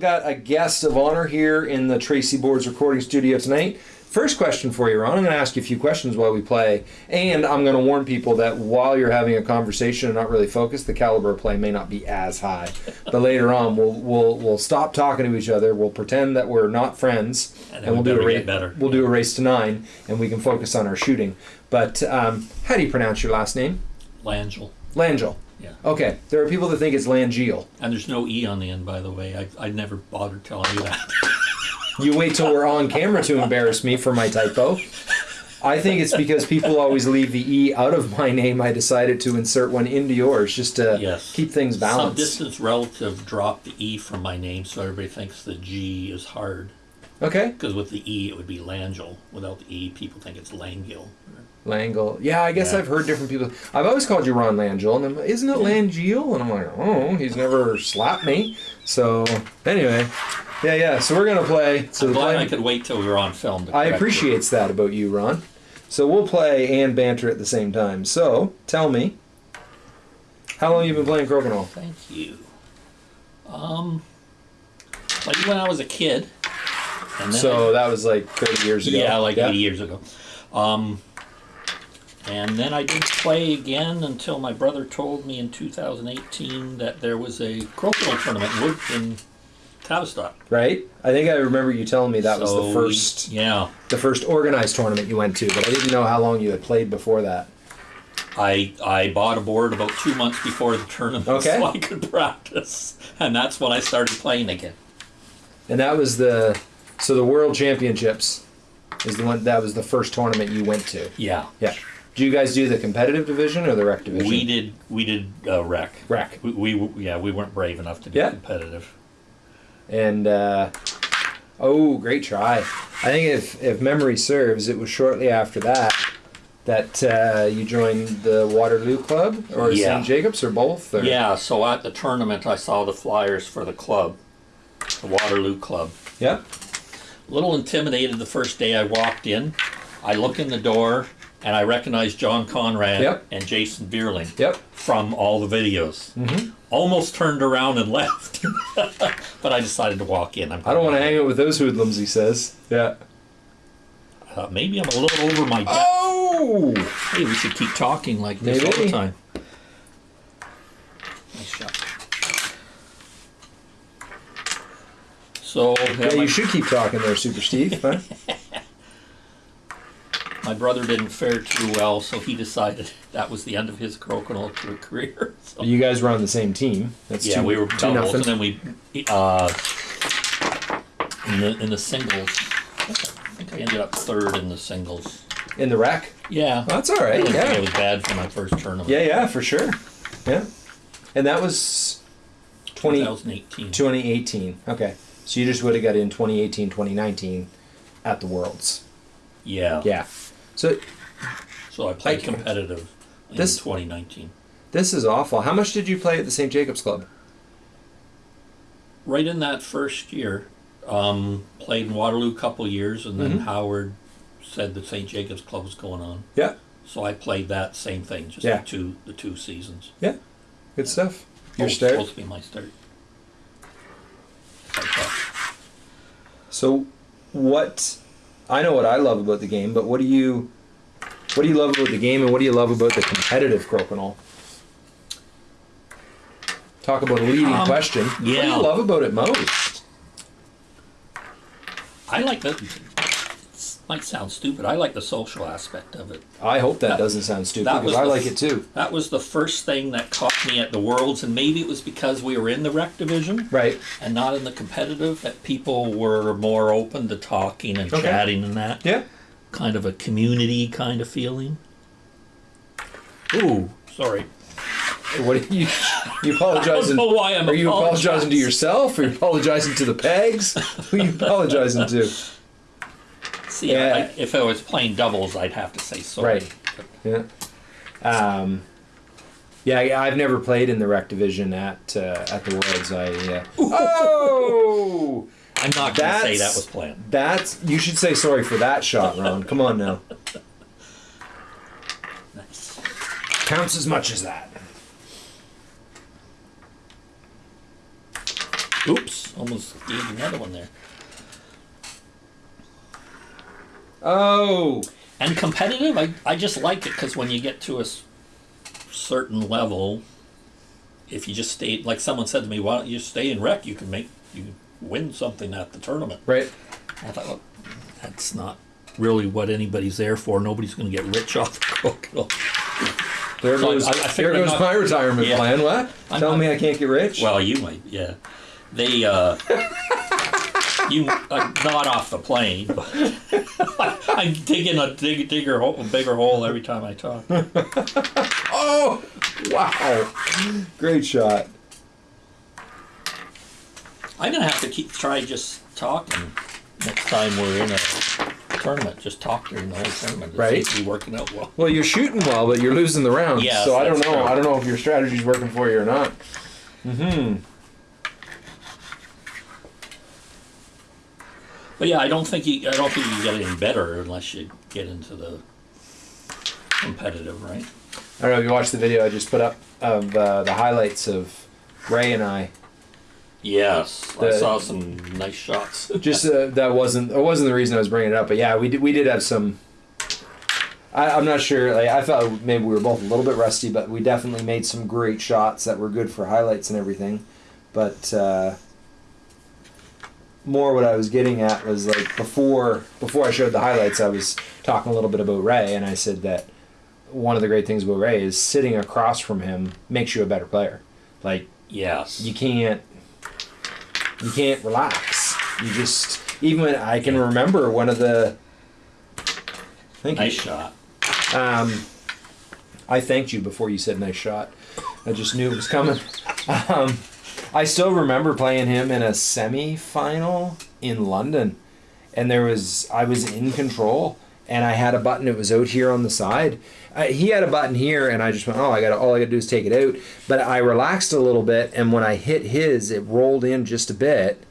got a guest of honor here in the Tracy Boards recording studio tonight. First question for you, Ron. I'm going to ask you a few questions while we play, and I'm going to warn people that while you're having a conversation and not really focused, the caliber of play may not be as high. But later on, we'll we'll we'll stop talking to each other. We'll pretend that we're not friends, And we we'll do a race. better. We'll do a race to nine, and we can focus on our shooting. But um, how do you pronounce your last name? Langell. Langell. Yeah. Okay. There are people that think it's Langeal. And there's no E on the end, by the way. I, I never bothered telling you that. You wait till we're on camera to embarrass me for my typo. I think it's because people always leave the E out of my name. I decided to insert one into yours just to Yes. keep things balanced. Some distance relative dropped the E from my name, so everybody thinks the G is hard. Okay. Because with the E, it would be Langell. Without the E, people think it's Langill. Langle. Yeah, I guess Yeah. I've heard different people. I've always called you Ron Langell, and I'm, isn't it Langeal? And I'm like, oh, he's never slapped me. So anyway, yeah, yeah. So we're gonna play. So I'm glad plan- I could wait till we were on film. To I appreciates that about you, Ron. So we'll play and banter at the same time. So tell me, how long you been playing Crokinole? Thank you. Um, played when I was a kid. And then So that was like 30 years ago. Yeah, like 80 years ago. Um, and then I didn't play again until my brother told me in 2018 that there was a crocodile tournament in Tavistock. Right? I think I remember you telling me that was the first yeah, the first organized tournament you went to, but I didn't know how long you had played before that. I I bought a board about two months before the tournament Okay. so I could practice, and that's when I started playing again. And that was the so the World Championships is the one that was the first tournament you went to. Yeah, Yeah. Do you guys do the competitive division or the rec division? we did we did uh, rec. Rec. We, we yeah we weren't brave enough to be Yeah. competitive. And uh, oh, great try! I think if if memory serves, it was shortly after that that uh, you joined the Waterloo Club or Yeah. St. Jacobs or both. Or? Yeah, so at the tournament, I saw the flyers for the club, the Waterloo Club. Yeah. A little intimidated the first day I walked in. I look in the door and I recognize John Conrad Yep. and Jason Bierling Yep. from all the videos. Mm-hmm. Almost turned around and left, but I decided to walk in. I'm I don't want to hang out with those hoodlums. He says. Yeah. Uh, maybe I'm a little over my depth. Oh. Hey, we should keep talking like this all the time. Nice shot. So yeah, Yeah, my, you should keep talking there, Super Steve. Huh? my brother didn't fare too well, so he decided that was the end of his crokinole career. So, you guys were on the same team. That's yeah, two, we were doubles, and then we uh, in the in the singles. I think I ended up third in the singles. in the rack. Yeah, That's all right. Think it Yeah. was bad for my first tournament. Yeah, yeah, for sure. Yeah. And that was 20, 2018. 2018. Okay. So you just would have got in 2018, 2019 at the Worlds. Yeah. Yeah. So So I played competitive in This- 2019. this is awful. How much did you play at the St. Jacobs Club? Right in that first year, um, played in Waterloo a couple years, and then Mhm. Howard said the St. Jacobs Club was going on. Yeah. So I played that same thing, just Yeah. the two the two seasons. Yeah. Good stuff. Your Oh, start. supposed to be my start. So, what? I know what I love about the game, but what do you? What do you love about the game, and what do you love about the competitive crokinole? Talk about a leading Um, question. What do you love about it most? I like the. Might sound stupid. I like the social aspect of it. I hope that, That- doesn't sound stupid that because I the like it too. That was the first thing that caught me at the Worlds, and maybe it was because we were in the rec division. Right. and not in the competitive that people were more open to talking and Okay. chatting and that Yeah. kind of a community kind of feeling ooh sorry What do you? You I apologizing? know why I'm Are you apologizing to yourself? Are you apologizing to the pegs? Who are you apologizing to? See Yeah. I, if I was playing doubles I'd have to say sorry Right. Yeah. Um, yeah, yeah, I've never played in the rec division at uh, at the Worlds. I uh, oh, I'm not going to say that was planned that's you should say sorry for that shot, Ron. Come on now, nice counts as much as that. Oops, almost gave another one there. Oh, And competitive, I, I just like it because when you get to a s- certain level, if you just stay, like someone said to me, why don't you stay in rec? You can make, you win something at the tournament. right. I thought, well, that's not really what anybody's there for. Nobody's going to get rich off the crokinole. There So goes, I- I there goes not- my retirement Yeah. plan. What? I'm Telling not- me I can't get rich? Well, you might, yeah. They, uh, you, uh, not off the plane, but I'm digging a dig, digger hole, a bigger hole every time I talk. oh, wow. Great shot. I'm gonna have to keep try just talking next time we're in a tournament. Just talk during the whole tournament. It Right. seems to be working out well. Well, you're shooting well, but you're losing the rounds. Yes, so I don't know. true. I don't know if your strategy's working for you or not. Hmm. But yeah, I don't think you. I don't think you get any better unless you get into the competitive, right? I don't know if you watched the video I just put up of uh, the highlights of Ray and I. Yes, I saw some nice shots. Just uh, that wasn't that wasn't the reason I was bringing it up, but yeah, we did we did have some. I, I'm not sure. Like I felt maybe we were both a little bit rusty, but we definitely made some great shots that were good for highlights and everything. But uh, more what I was getting at was like before before I showed the highlights, I was talking a little bit about Ray, and I said that one of the great things about Ray is sitting across from him makes you a better player. Like yes. you can't you can't relax. You just even when I can remember one of the thank nice you. shot. Um, I thanked you before you said nice shot. I just knew it was coming. Um, I still remember playing him in a semi-final in London, and there was I was in control, and I had a button. It was out here on the side. Uh, he had a button here, and I just went, "Oh, I got all I got to do is take it out." But I relaxed a little bit, and when I hit his, it rolled in just a bit,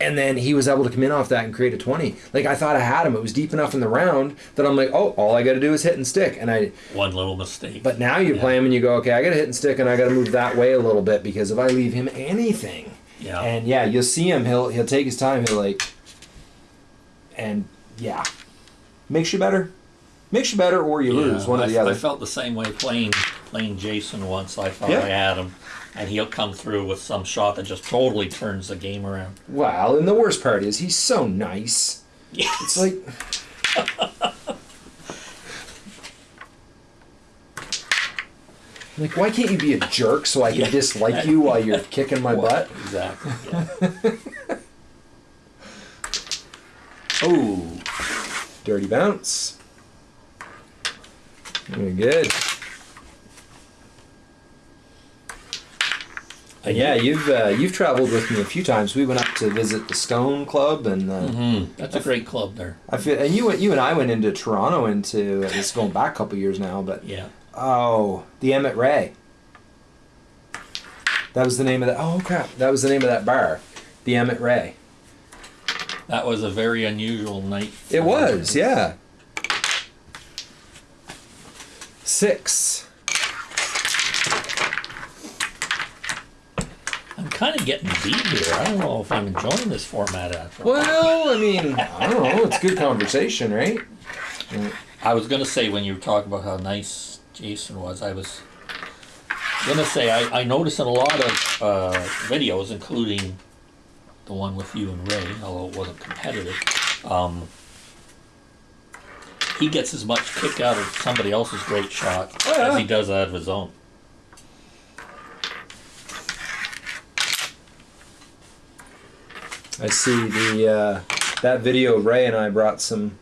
and then he was able to come in off that and create a 20 like i thought i had him. It was deep enough in the round that i'm like oh all i got to do is hit and stick. And i One little mistake. but now you Yeah. play him and you go okay i got to hit and stick and i got to move that way a little bit because if i leave him anything yeah. and yeah you'll see him. He'll he'll take his time. He'll like and yeah. Makes you better. Makes you better or you lose Yeah, one I, or the I felt the same way playing playing Jason once. I thought Yeah. I had him, and he'll come through with some shot that just totally turns the game around. well and the worst part is he's so nice Yes. it's like Like, why can't you be a jerk so I can Yeah. dislike you while you're kicking my butt? Exactly. Yeah. oh, Dirty bounce. Very good. And yeah, you've uh, you've traveled with me a few times. We went up to visit the Stone Club, and uh, hmm that's a great club there. I feel and you went- you and I went into Toronto into it's going back a couple years now, but Yeah. oh, the Emmett Ray. That was the name of that. Oh crap, that was the name of that bar, the Emmett Ray. That was a very unusual night. It was, yeah. Six. I'm kind of getting beat here. I don't know if I'm enjoying this format after. all. Well, I mean, I don't know. It's good conversation, right? I was gonna say when you were talking about how nice Jason was, I was gonna say I, I noticed in a lot of uh, videos, including the one with you and Ray, although it wasn't competitive, um, he gets as much kick out of somebody else's great shot Oh, yeah. as he does out of his own. I see the uh, that video of Ray and I brought some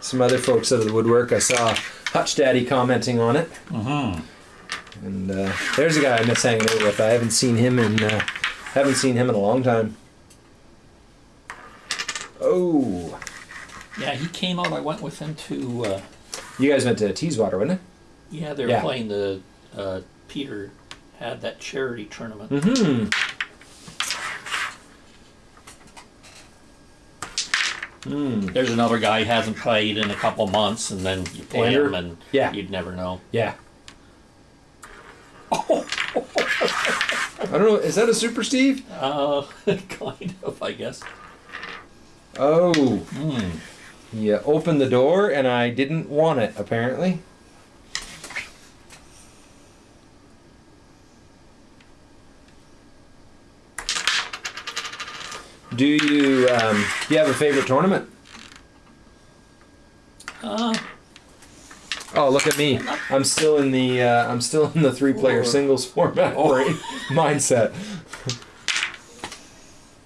some other folks out of the woodwork. I saw Hutch Daddy commenting on it, Mm-hmm. and uh, there's a guy I miss hanging out with. I haven't seen him in uh, haven't seen him in a long time. Oh, Yeah, he came out. I went with him to. Uh, you guys went to Teeswater, wasn't it? yeah, they were Yeah. playing the. Uh, Peter had that charity tournament. Mm-hmm. Hmm. There's another guy who hasn't played in a couple months, and then you play him, and Yeah. you'd never know. Yeah. I don't know. Is that a Super Steve? Uh, kind of, I guess. Oh, Hmm. yeah. Opened the door and I didn't want it. Apparently. Do you um, do you have a favorite tournament? Uh, Oh, look at me! I'm still in the uh, I'm still in the three player singles format Oh. brain mindset.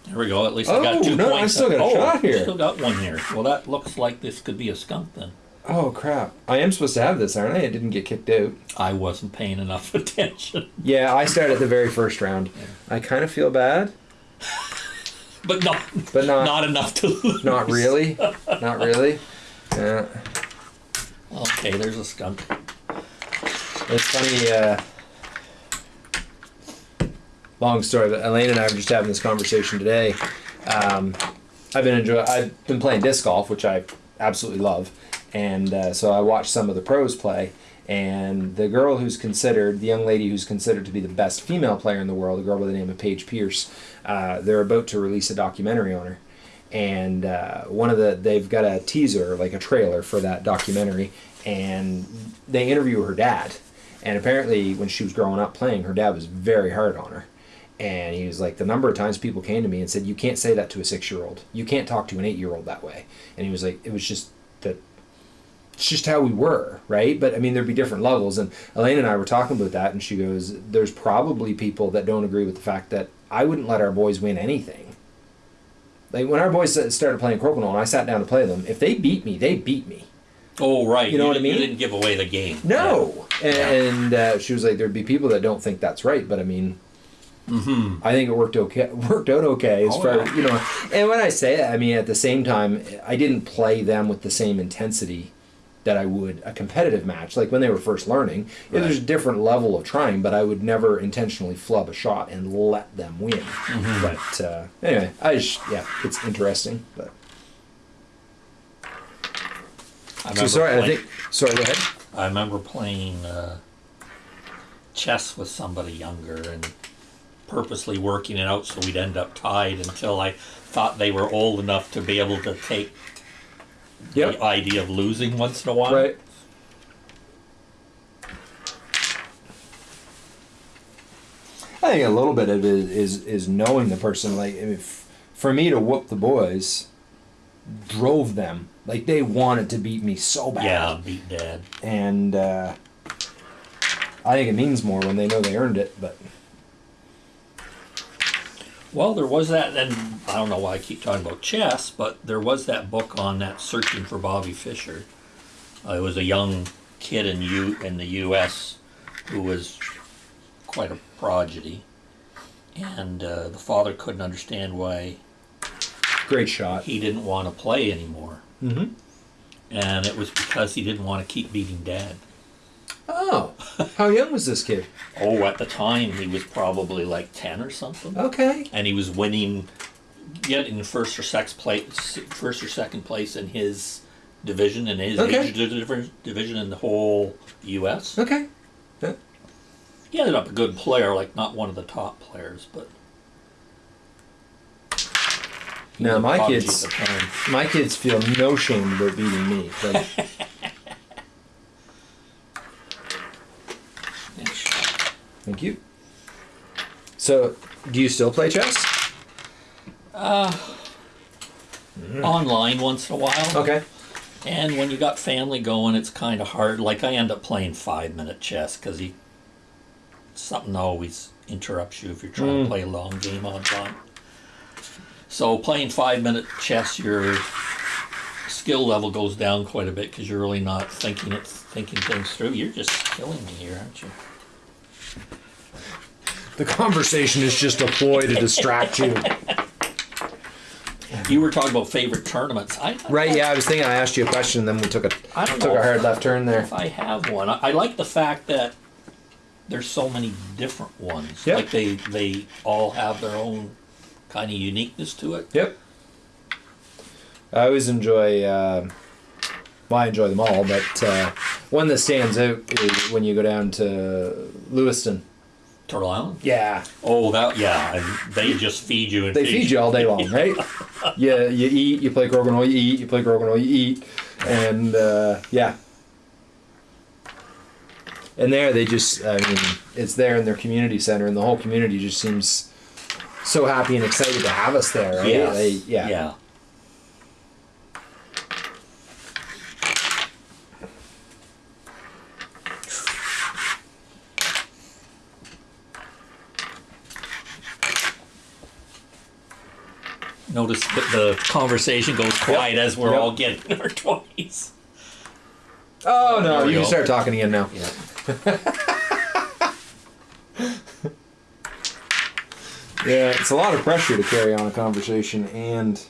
there we go. At least I Oh, got two no, I points. still got a oh, shot here. Still got one here. Well, that looks like this could be a skunk then. Oh crap! I am supposed to have this, aren't I? It didn't get kicked out. I wasn't paying enough attention. Yeah, I started the very first round. I kind of feel bad, But not, but not not enough to lose. not really, not really. Yeah, Okay, there's a skunk. it's funny. Uh, long story, but Elaine and I were just having this conversation today. Um, I've been enjoy. I've been playing disc golf, which I absolutely love, and uh, so I watched some of the pros play. And the girl who's considered, the young lady who's considered to be the best female player in the world, a girl by the name of Paige Pierce, uh, they're about to release a documentary on her. And uh, one of the, they've got a teaser, like a trailer for that documentary, and they interview her dad. And apparently, when she was growing up playing, her dad was very hard on her. And he was like, the number of times people came to me and said, You can't say that to a six year old. You can't talk to an eight year old that way. And he was like, It was just that it's just how we were, right? But I mean, there'd be different levels. And Elaine and I were talking about that, and she goes, There's probably people that don't agree with the fact that I wouldn't let our boys win anything. Like when our boys started playing Crokinole and I sat down to play them, if they beat me, they beat me. Oh, right. You know what I You mean? didn't give away the game. No. And uh, she was like, There'd be people that don't think that's right, but I mean, Mm-hmm. I think it worked okay. Worked out okay as Oh, far yeah. you know. And when I say that, I mean at the same time, I didn't play them with the same intensity that I would a competitive match. Like when they were first learning, yeah, there's a different level of trying, but I would never intentionally flub a shot and let them win. Mm-hmm. But uh, anyway, I just yeah, it's interesting. But I so sorry, I think sorry. Go ahead. I remember playing uh, chess with somebody younger and purposely working it out so we'd end up tied until I thought they were old enough to be able to take Yep. the idea of losing once in a while. Right. I think a little bit of it is is knowing the person. Like if for me to whoop the boys, drove them like they wanted to beat me so bad. Yeah, beat dad. And uh, I think it means more when they know they earned it. But Well, there was that, and I don't know why I keep talking about chess, but there was that book on that searching for Bobby Fischer. Uh, it was a young kid in U in the U.S. who was quite a prodigy, and uh, the father couldn't understand why great shot. he didn't want to play anymore, Mm-hmm. and it was because he didn't want to keep beating dad. Oh, how young was this kid? Oh, at the time he was probably like ten or something. Okay. and he was winning, getting first or second place, first or second place in his division in his Okay. age division in the whole U.S. Okay. He ended up a good player, like not one of the top players, but. Now, my kids- at the time. My kids feel no shame about beating me. Like, Nice shot. Thank you. So, do you still play chess? Online once in a while, Okay. and when you got family going, it's kind of hard. Like I end up playing five minute chess because he something always interrupts you if you're trying Mm. to play a long game online. So playing five minute chess, your skill level goes down quite a bit because you're really not thinking it, thinking things through. You're just killing me here, aren't you? The conversation is just a ploy to distract you. You were talking about favorite tournaments. I, Right? Yeah, I was thinking I asked you a question, and then we took a I don't took know a hard if- left turn there. If I have one, I, I like the fact that there's so many different ones. Yeah. Like they they all have their own kind of uniqueness to it. Yep. I always enjoy. Uh, well, I enjoy them all, but uh, one that stands out is when you go down to Lewiston Turtle Island. Yeah, Oh, that yeah, and they just feed you and they feed you all day long, right? yeah, you eat, you play crokinole, you eat, you play crokinole, you eat, and uh, yeah. And there, they just, I mean, it's there in their community center, and the whole community just seems so happy and excited to have us there. Right? Yes. They, yeah. Yeah. Notice that the conversation goes quiet as we're Yep. all getting in our twenties. Oh no, There we you can go. start talking again now. Yeah. Yeah, it's a lot of pressure to carry on a conversation and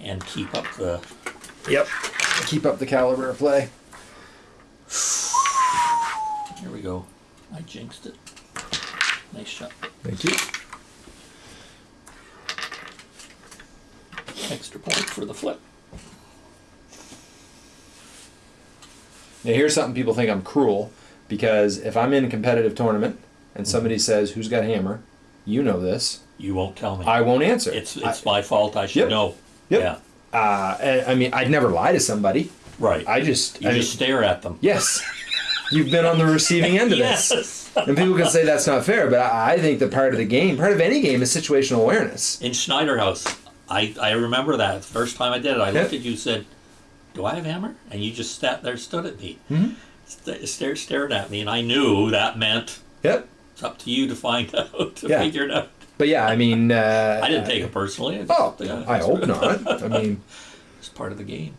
And keep up the yep, keep up the caliber of play. here we go. I jinxed it. Nice shot. Thank you. Extra point for the flip. Now here's something people think I'm cruel because if I'm in a competitive tournament and somebody says who's got a hammer, you know this, You won't tell me. I won't answer. it's it's my fault. I should Yep. know. Yep. Yeah. uh, I mean, I'd never lie to somebody. Right. I just, you I just mean, stare at them. yes, you've been on the receiving end of this. And people can say that's not fair, but I, I think that part of the game, part of any game, is situational awareness. In Schneider Haus, I, I remember that the first time I did it. I looked at you and said, Do I have hammer? And you just sat there, stood at me, Mhm. st- stared, stared at me, and I knew that meant Yep. it's up to you to find out, to Yeah. figure it out. But yeah, I mean, uh, I didn't take it personally. I Oh, yeah, I hope not. I mean, It's part of the game.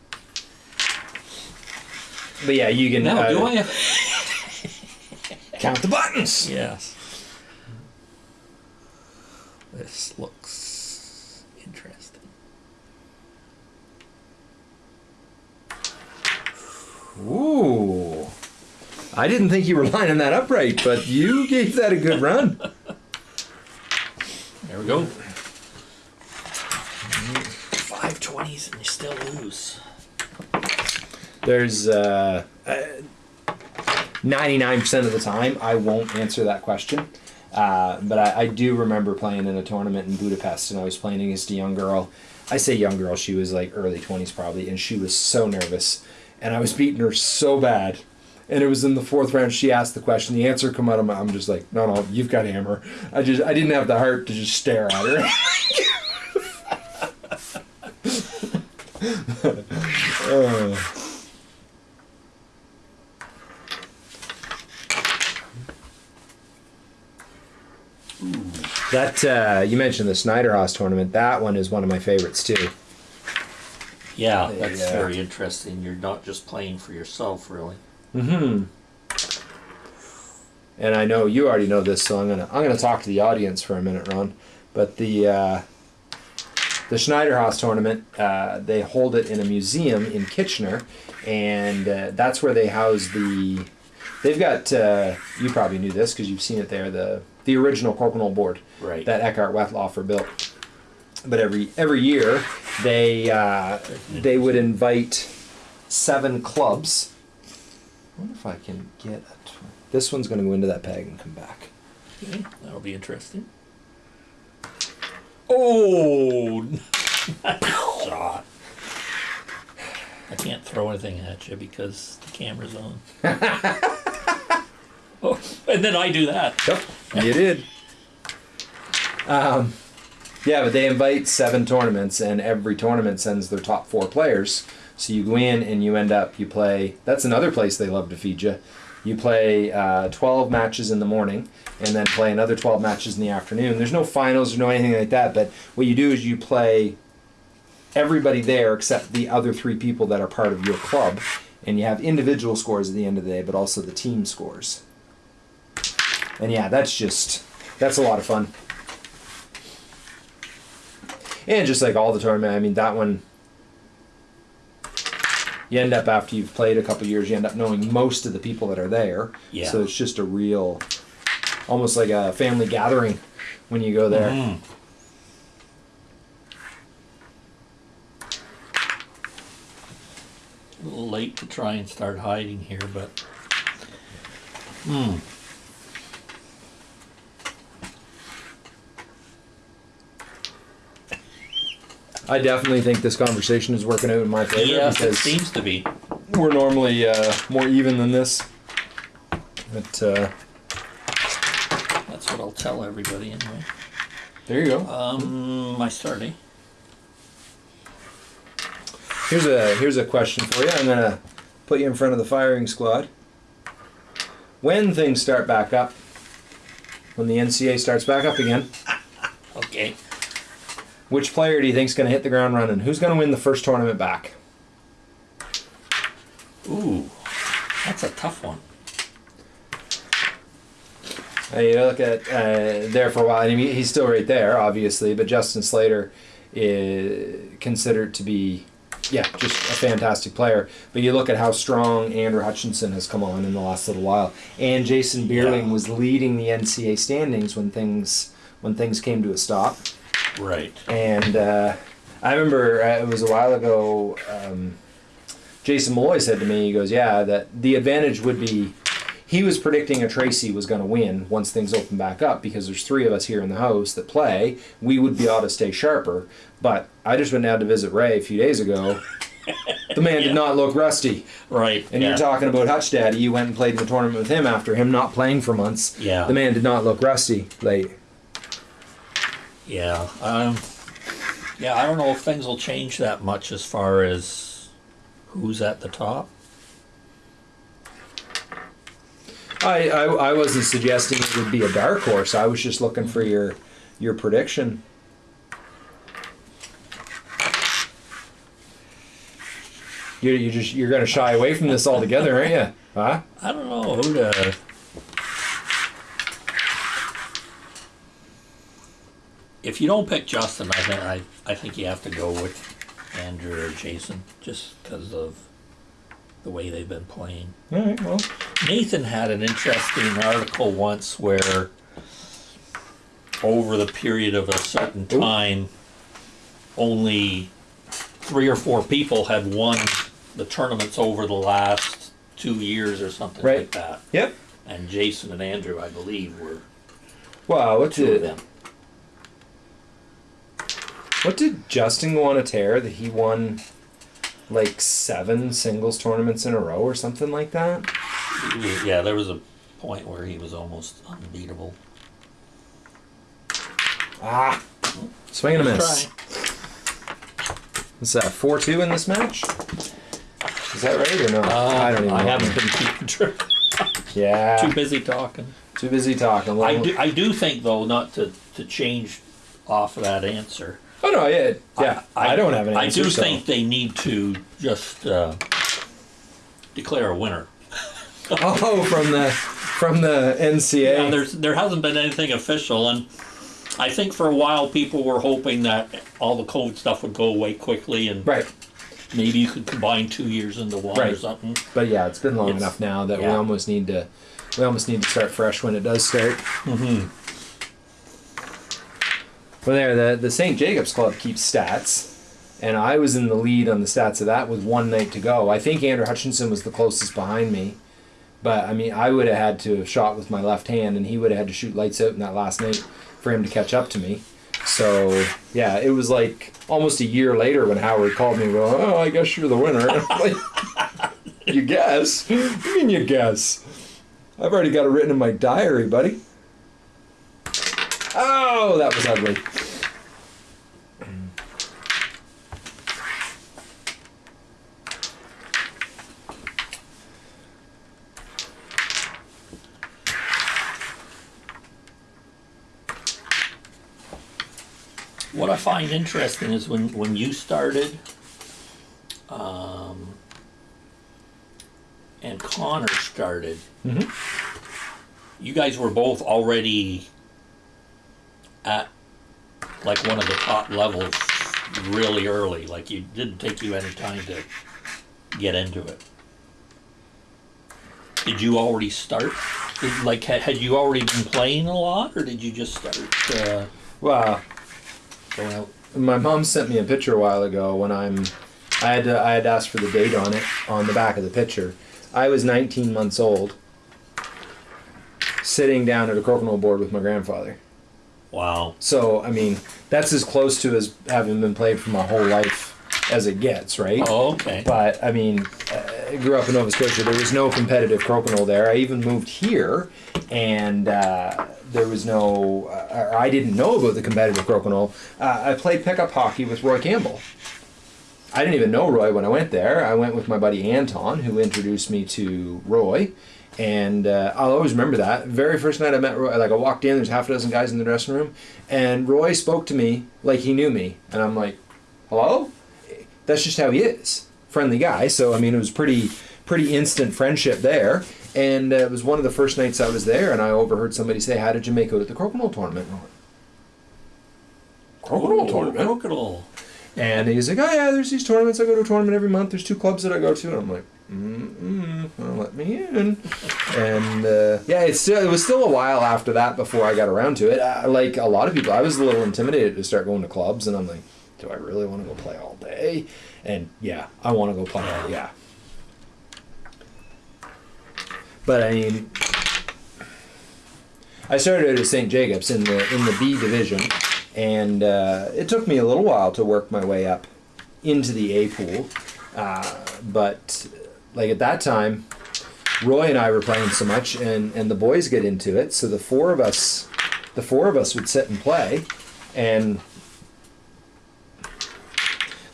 but yeah, you can Now, uh, do I have. count the buttons. Yes. This looks interesting. Ooh. I didn't think you were lining that up right, but you gave that a good run. There we go. Five twenties and you still lose. There's uh, uh, 99% of the time I won't answer that question. Uh, but I, I do remember playing in a tournament in Budapest and I was playing against a young girl. I say young girl, she was like early 20s probably, and she was so nervous. And I was beating her so bad. And it was in the fourth round. She asked the question. The answer come out of my. I'm just like, no, no, you've got hammer. I just, I didn't have the heart to just stare at her. That uh, you mentioned the Schneider Haus tournament. That one is one of my favorites too. Yeah, that's Yeah. very interesting. You're not just playing for yourself, really. Mm-hmm. And I know you already know this, so I'm gonna I'm gonna talk to the audience for a minute, Ron. But the uh, the Schneider Haus tournament, uh, they hold it in a museum in Kitchener, and uh, that's where they house the. They've got uh, you probably knew this because you've seen it there the the original Crokinole board Right. that Eckhardt Wettlaufer built. But every every year they uh, they would invite seven clubs. I wonder if I can get a. Tw- this one's going to go into that peg and come back. Okay, that'll be interesting. Oh, shot. I can't throw anything at you because the camera's on. oh, and then I do that. Yep, you did. Um, yeah, but they invite seven tournaments, and every tournament sends their top four players. So you go in and you end up you play. That's another place they love to feed you. You play uh, 12 matches in the morning, and then play another 12 matches in the afternoon. There's no finals or no anything like that. But what you do is you play everybody there except the other three people that are part of your club, and you have individual scores at the end of the day, but also the team scores. And yeah, that's just that's a lot of fun. And just like all the tournament, I mean that one you end up after you've played a couple years, you end up knowing most of the people that are there. Yeah. So it's just a real almost like a family gathering when you go there. Mm. A little late to try and start hiding here, but. Hmm. I definitely think this conversation is working out in my favor Yes, it because seems to be. we're normally uh, more even than this. But uh, That's what I'll tell everybody anyway. there you go. Um, my starting. Here's a here's a question for you. I'm gonna put you in front of the firing squad. When things start back up, when the NCA starts back up again, Okay. Which player do you think is gonna hit the ground running? Who's gonna win the first tournament back? Ooh, that's a tough one. Uh, you look at uh, there for a while. I mean, he's still right there, obviously, but Justin Slater is considered to be, yeah, just a fantastic player. But you look at how strong Andrew Hutchinson has come on in the last little while, and Jason Bierling Yeah. was leading the NCA standings when things when things came to a stop. Right. And uh, I remember uh, it was a while ago. Um, Jason Malloy said to me, he goes, "Yeah, that the advantage would be." He was predicting a Tracy was going to win once things open back up because there's three of us here in the house that play. We would be able to stay sharper. But I just went down to visit Ray a few days ago. The man did not look rusty. Right. And yeah. you're talking about Hutch Daddy. You went and played in the tournament with him after him not playing for months. Yeah. The man did not look rusty. Like, Yeah. Um, yeah, I don't know if things will change that much as far as who's at the top. I, I, I wasn't suggesting it would be a dark horse. I was just looking for your your prediction. You you just you're gonna shy away from this altogether, aren't you? Huh? I don't know who to. If you don't pick Justin, I think I, I think you have to go with Andrew or Jason, just because of the way they've been playing. All right. Well, Nathan had an interesting article once where, over the period of a certain Ooh. time, only three or four people had won the tournaments over the last two years or something Right. like that. yep. And Jason and Andrew, I believe, were Wow. What two of them. What did Justin go on a tear that he won like seven singles tournaments in a row or something like that? Yeah, there was a point where he was almost unbeatable. Ah. Swing and a miss. Try. What's that? Four two in this match. Is that right or no? Uh, I don't even. I know. haven't been keeping track. Yeah. Too busy talking. Too busy talking. I do, I do think though not to, to change off of that answer. Oh no, yeah, yeah. I, don't have any. I answer. do so- think they need to just uh, declare a winner. Oh, from the from the NCA. Yeah, there's there hasn't been anything official, and I think for a while people were hoping that all the COVID stuff would go away quickly, and right. maybe you could combine two years into one or Right. something. But yeah, it's been long It's- enough now that we yeah. almost need to we almost need to start fresh when it does start. Well, there the the St. Jacobs Club keeps stats, and I was in the lead on the stats of that with one night to go. I think Andrew Hutchinson was the closest behind me, but I mean I would have had to have shot with my left hand, and he would have had to shoot lights out in that last night for him to catch up to me. So yeah, it was like almost a year later when Howard called me. Well, oh, I guess you're the winner. Like, you guess? What do you mean you guess? I've already got it written in my diary, buddy. Oh, that was ugly. Find interesting is when, when you started, um, and Connor started, Mhm. you guys were both already at like one of the top levels really early. Like you didn't take you any time to get into it. Did you already start? Did, like, had, had you already been playing a lot, or did you just start uh, Wow. Out? My mom sent me a picture a while ago when I'm. I had to, I had asked for the date on it on the back of the picture. I was 19 months old, sitting down at a crokinole board with my grandfather. Wow. So I mean, that's as close to as having been played for my whole life as it gets, right? Oh, okay. But I mean, uh, grew up in Nova Scotia. There was no competitive crokinole there. I even moved here, and uh, there was no. Uh, I didn't know about the competitive crokinole. Uh, I played pickup hockey with Roy Campbell. I didn't even know Roy when I went there. I went with my buddy Anton, who introduced me to Roy. And uh, I'll always remember that. Very first night I met Roy, like I walked in, there's half a dozen guys in the dressing room, and Roy spoke to me like he knew me. And I'm like, hello? That's just how he is. Friendly guy. So, I mean, it was pretty, pretty instant friendship there. And uh, it was one of the first nights I was there, and I overheard somebody say, How did you make out at the crocodile tournament? And I went, Crokinole Ooh, tournament? Crocodile. And he's like, oh yeah, there's these tournaments. I go to a tournament every month. There's two clubs that I go to, and I'm like, mm-mm, well, let me in. And uh, yeah, it's still, it was still a while after that before I got around to it. I, like a lot of people, I was a little intimidated to start going to clubs, and I'm like, do I really want to go play all day? And yeah, I want to go play. All, yeah. But I mean, I started at St. Jacobs in the in the B division, and uh, it took me a little while to work my way up into the A pool. Uh, but like at that time, Roy and I were playing so much, and and the boys get into it. So the four of us, the four of us would sit and play, and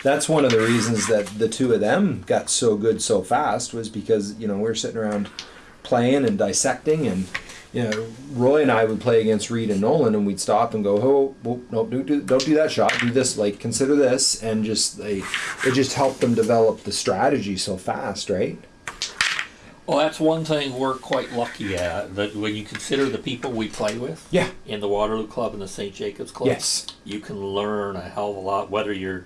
that's one of the reasons that the two of them got so good so fast was because you know we were sitting around playing and dissecting and you know Roy and I would play against Reed and Nolan and we'd stop and go oh well, no don't do don't do that shot do this like consider this and just like it just helped them develop the strategy so fast right Well, that's one thing we're quite lucky at. That when you consider the people we play with yeah in the Waterloo Club and the St. Jacobs Club, yes you can learn a hell of a lot, whether you're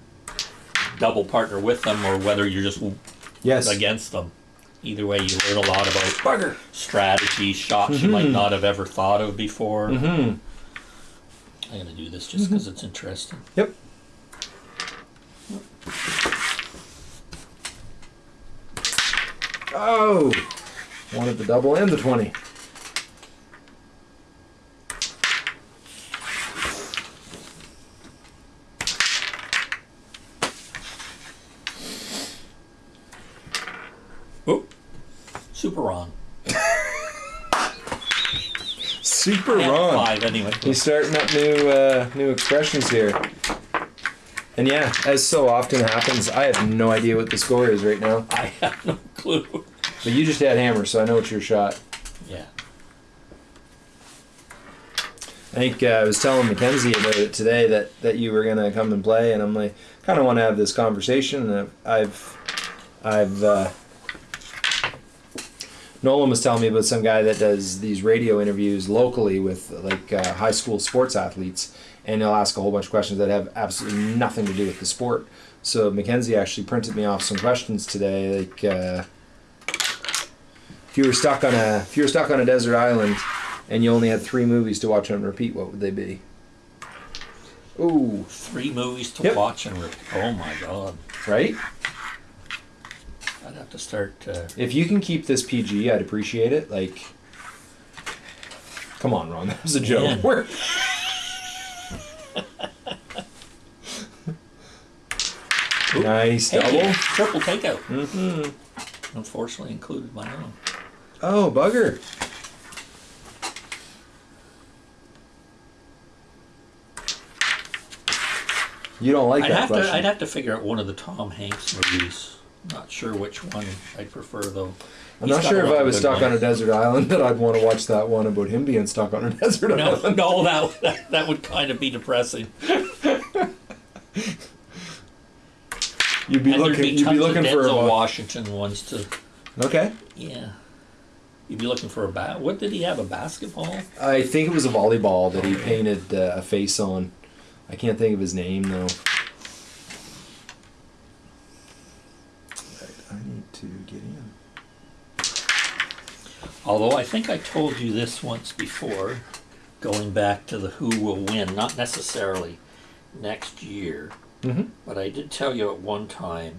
double partner with them or whether you're just yes. against them. Either way, you learn a lot about bugger strategy, shots you might not have ever thought of before. mm-hmm. I'm gonna do this just because it's interesting. yep. Oh. Wanted the double and the 20 Oh, super wrong. Super wrong Five anyway. He's starting up new uh, new expressions here. And yeah, as so often happens, I have no idea what the score is right now. I have no clue. But you just had hammer, so I know it's your shot. Yeah. I think uh, I was telling Mackenzie about it today that, that you were gonna come and play, and I'm like, kind of want to have this conversation. And I've, I've, uh, Nolan was telling me about some guy that does these radio interviews locally with like uh, high school sports athletes, and he'll ask a whole bunch of questions that have absolutely nothing to do with the sport. So Mackenzie actually printed me off some questions today, like uh, if you were stuck on a if you were stuck on a desert island and you only had three movies to watch on repeat, what would they be? Ooh, Three movies to Yep. watch and repeat. Oh my god. right? I'd have to start. Uh, If you can keep this PG, I'd appreciate it. Like, come on, Ron, that was a joke. We're- nice hey, double. triple takeout. Mm-hmm. Unfortunately, included my own. Oh, bugger. You don't like I'd that have question. to. I'd have to figure out one of the Tom Hanks movies. Not sure which one I'd prefer though. I'm He's not sure if I was stuck on a desert island that I'd want to watch that one about him being stuck on a desert No, island. no, that, that that would kind of be depressing. You'd be and looking. be You'd be looking for a Washington ones to. Okay. Yeah. You'd be looking for a bat. What did he have? A basketball? I think it was a volleyball that he painted uh, a face on. I can't think of his name though. Right, I need to get in. Although I think I told you this once before, going back to the who will win, not necessarily next year, Mm-hmm. but I did tell you at one time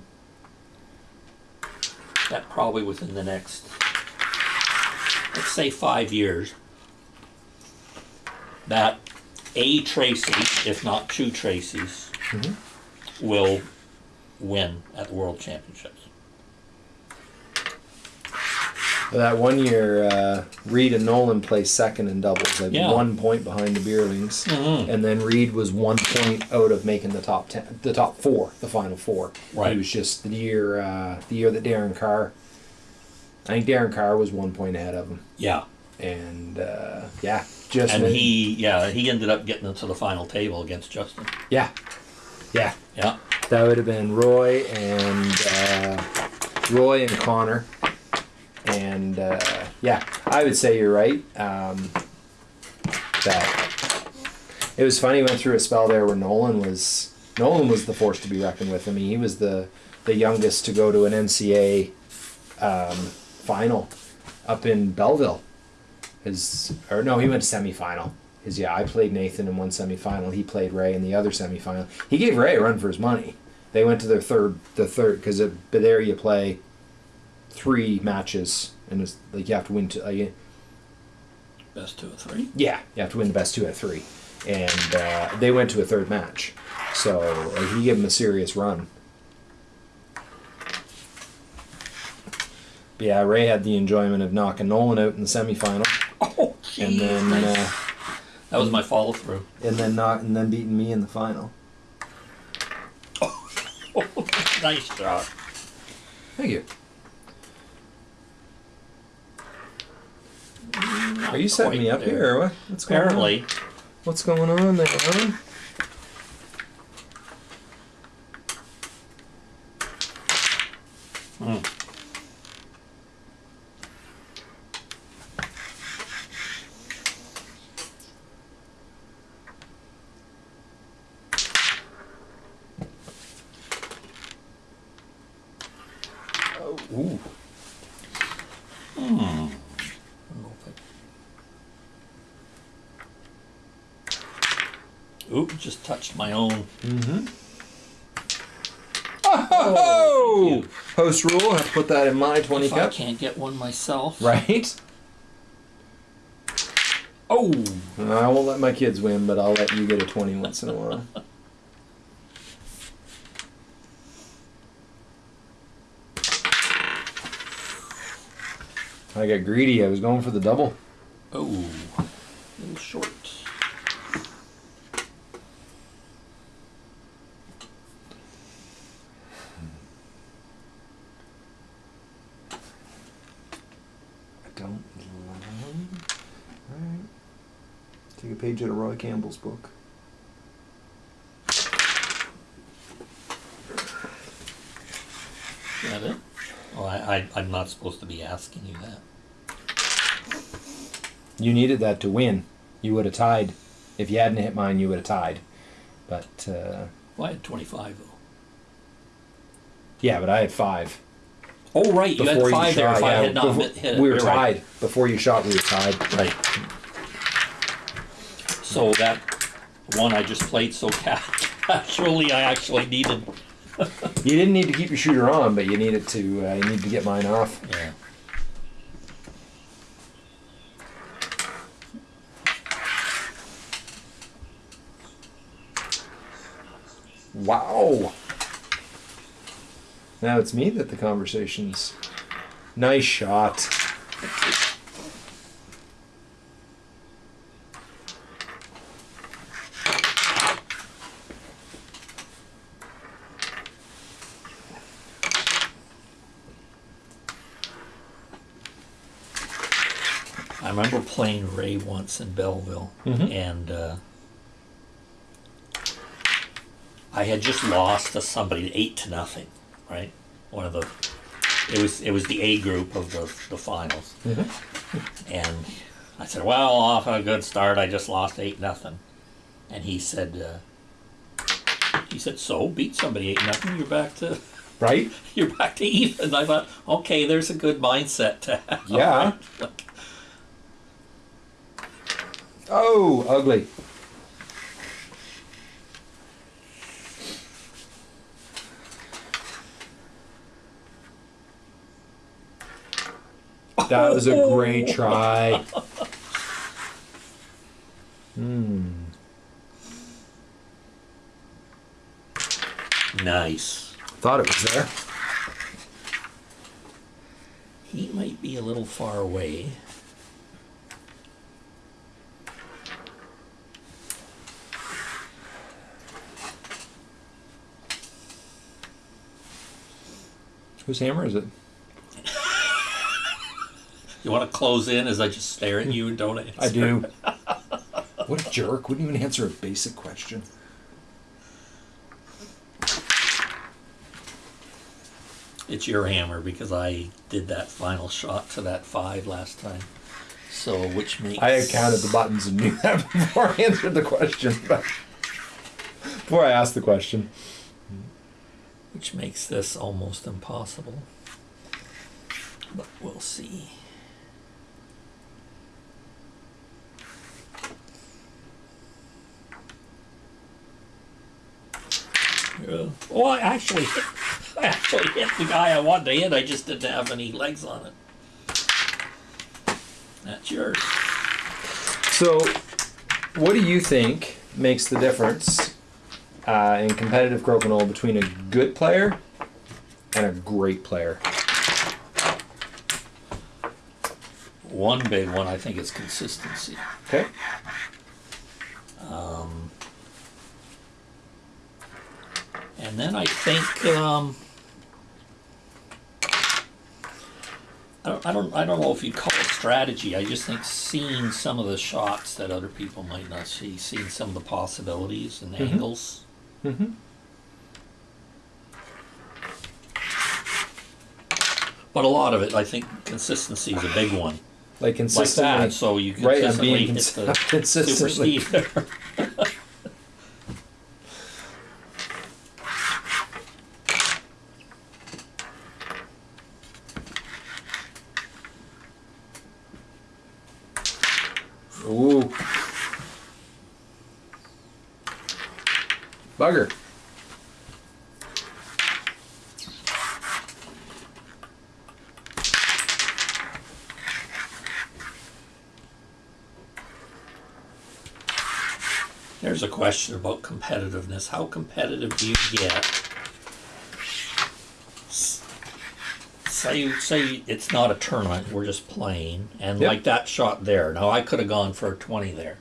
that probably within the next, let's say five years, that a Tracy, if not two Tracys, Mm-hmm. will win at the World Championships. That one year, uh, Reed and Nolan placed second in doubles, like Yeah. one point behind the Beierlings, Mhm. and then Reed was one point out of making the top ten, the top four, the final four. Right. He was just the year, uh, the year that Darren Carr. I think Darren Carr was one point ahead of him, Yeah, and uh, yeah, just and he yeah he ended up getting into the final table against Justin. yeah, yeah, Yeah, that would have been Roy and uh, Roy and Connor, and uh, yeah, I would say you're right. Um, that it was funny. Went through a spell there where Nolan was Nolan was the force to be reckoned with. I mean, he was the the youngest to go to an NCA um, final up in Belleville. His or no, he went to semifinal. His yeah, I played Nathan in one semifinal. He played Ray in the other semifinal. He gave Ray a run for his money. They went to their third, the third, because there you play three matches, and it's like you have to win. To, like, best two or three. yeah, you have to win the best two out of three, and uh, they went to a third match. So like, he gave him a serious run. But yeah, Ray had the enjoyment of knocking Nolan out in the semifinal, Oh, and then nice. uh, that was my follow through. and then not and then beating me in the final. nice job. Thank you. Are you setting me up here or what? What's going on? Apparently, What's going on there, huh? Hmm. Oh, ooh. Oop, just touched my own. Mm-hmm. Oh! You. Host rule. Have to put that in my twenty If I cup. can't get one myself. Right. Oh, I won't let my kids win, but I'll let you get a twenty once in a while. I got greedy. I was going for the double. oh, a little short. I don't love. Alright. Take a page out of Roy Campbell's book. Is that it? Oh, I, I, I'm not supposed to be asking you that. You needed that to win. You would have tied. If you hadn't hit mine, you would have tied. But uh, Well, I had 25 though. yeah, but I had five. Oh, right, you had Before five there. shot, If I yeah, had not before- hit hit it. we were You're tied. right. Before you shot, we were tied. Right. So that one I just played so casually, I actually needed. You didn't need to keep your shooter on, but you needed to. Uh, you needed to get mine off. Yeah. Wow. Now it's me that the conversation's. Nice shot. I remember playing Ray once in Belleville, Mhm. and uh, I had just lost to somebody eight to nothing, right? One of the it was it was the A group of the the finals, and I said, "Well, off a good start. I just lost eight nothing," and he said, uh, "He said, so beat somebody eight nothing. You're back to." Right? You're back to even. I thought, okay, there's a good mindset to have. Yeah. Oh, ugly. That was a great try. Hmm. Nice. Thought it was there. He might be a little far away. Whose hammer is it? You want to close in as I just stare at you and don't answer? I do. what a jerk. Wouldn't even answer a basic question. It's your hammer because I did that final shot to that five last time. So, which makes I had counted the buttons and knew that before I answered the question. But before I asked the question. Which makes this almost impossible. But we'll see. Yeah. Well, I actually, I actually hit the guy I wanted to hit. I just didn't have any legs on it. That's yours. So, what do you think makes the difference uh, in competitive crokinole between a good player and a great player? One big one, I think, is consistency. Okay. Um, And then I think um, I don't, I don't I don't know if you'd call it strategy. I just think seeing some of the shots that other people might not see, seeing some of the possibilities and angles. Mm-hmm. But a lot of it, I think, consistency is a big one. Like Like that, so you Right, I'm consistently being hit cons- the super consistently. speed there. Ooh. Bugger. There's a question about competitiveness. How competitive do you get? Say, say it's not a tournament, we're just playing, and Yep. like that shot there. Now, I could have gone for a 20 there.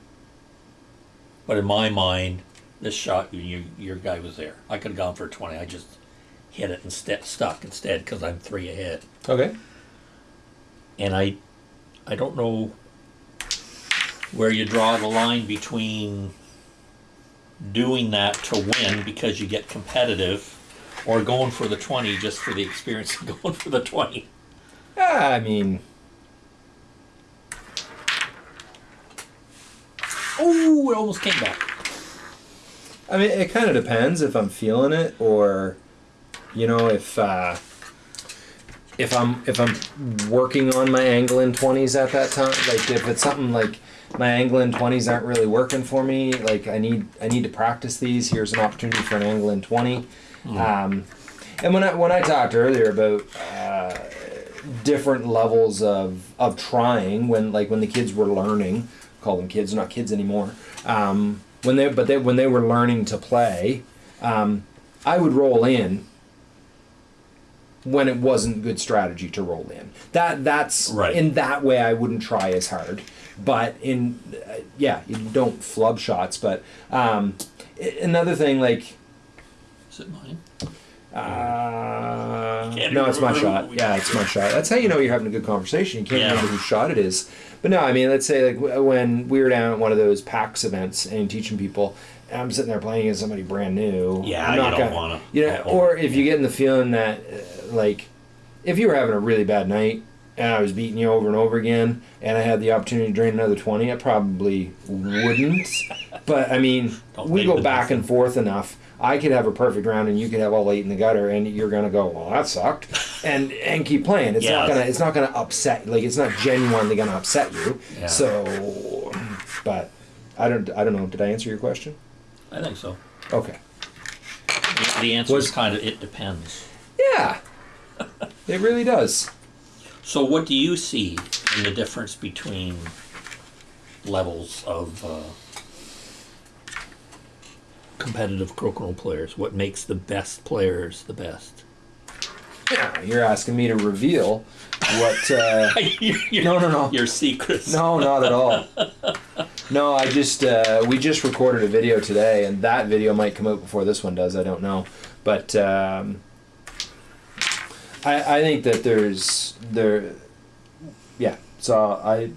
But in my mind, this shot, you, your guy was there. I could have gone for a 20. I just hit it instead, stuck instead, because I'm three ahead Okay. and I, I don't know where you draw the line between doing that to win because you get competitive, or going for the twenty just for the experience of going for the twenty. Yeah, I mean. Oh, it almost came back. I mean, it kind of depends if I'm feeling it or, you know, if uh, if I'm if I'm working on my angle in twenties at that time. Like if it's something like my angle in twenties aren't really working for me. Like I need I need to practice these. Here's an opportunity for an angle in twenty. Um, and when I when I talked earlier about uh, different levels of of trying when like when the kids were learning, call them kids, not kids anymore. Um, when they but they when they were learning to play, um, I would roll in when it wasn't good strategy to roll in. That that's Right. in that way I wouldn't try as hard. But in uh, yeah, you don't flub shots. But um, another thing like Is it mine? uh, no, it's my shot. Yeah, it's my shot. That's how you know you're having a good conversation. You can't Yeah. remember whose shot it is. But no, I mean, let's say like when we were down at one of those PAX events and teaching people, and I'm sitting there playing against somebody brand new. Yeah, I'm you don't gonna- wanna- You know, or if you get in the feeling that, uh, like, if you were having a really bad night and I was beating you over and over again, and I had the opportunity to drain another twenty, I probably wouldn't. But I mean, Don't we go back and forth enough. I could have a perfect round, and you could have all eight in the gutter, and you're gonna go, well, that sucked, and and keep playing. It's not gonna it's not gonna upset like it's not genuinely gonna upset you. Yeah. So, but I don't I don't know. Did I answer your question? I think so. Okay. The, answer Was- is kind of it depends. Yeah, it really does. So, what do you see in the difference between levels of uh, competitive crokinole players? What makes the best players the best? Yeah, you're asking me to reveal what. Uh, Your- No, no, no. Your secrets. no, not at all. No, I just uh, we just recorded a video today, and that video might come out before this one does. I don't know, but um, I I think that there's there, yeah. So I,